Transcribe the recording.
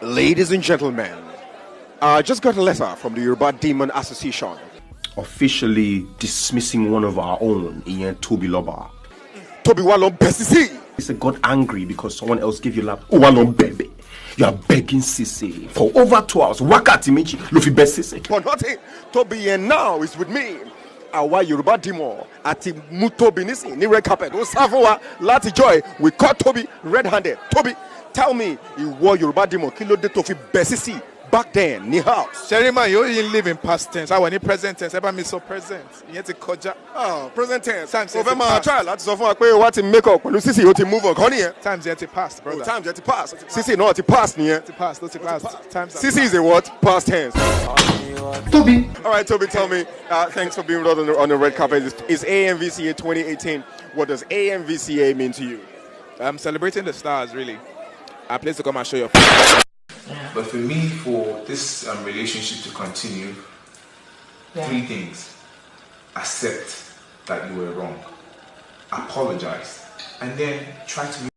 Ladies and gentlemen, I just got a letter from the Yoruba Demon Association officially dismissing one of our own, Ian Toby Loba. Toby Walon Besisi. He said, got angry because someone else gave you lap. Oh, Walon Bebe. You are begging Sisi for over two hours. Wakati Michi, Luffy Besisi. For nothing. Toby and now is with me. àwa yorùbá dìmọ̀ àti mú tóbi nísìnyí ní red carpet ó wa láti joy we caught toby red handed toby tell me ìwọ yorùbá dìmọ̀ kí ló dé tó fi bẹ̀ sísì back then ní house. sherima yóò yin live in past tense àwọn ní present tense ẹ bá mi sọ present ìyẹn ti kọjá. ah present tense times o yẹn ti fẹ́ máa past try láti sọ fún wa pé wá ti make up pẹ̀lú sísì o ti move on kọ́ nìyẹn. times yẹn ti past oh brother. times yẹn ti pass sísì náà ti pass nìyẹn. ti past ló ti past times Sisi is a what? Past tense. Toby. All right, Toby, tell me. Uh, thanks for being with us on the, on the red carpet. Is, is AMVCA 2018? What does AMVCA mean to you? I'm celebrating the stars really. A place to come and show your. But for me, for this um, relationship to continue, three things. Accept that you were wrong. Apologize. And then try to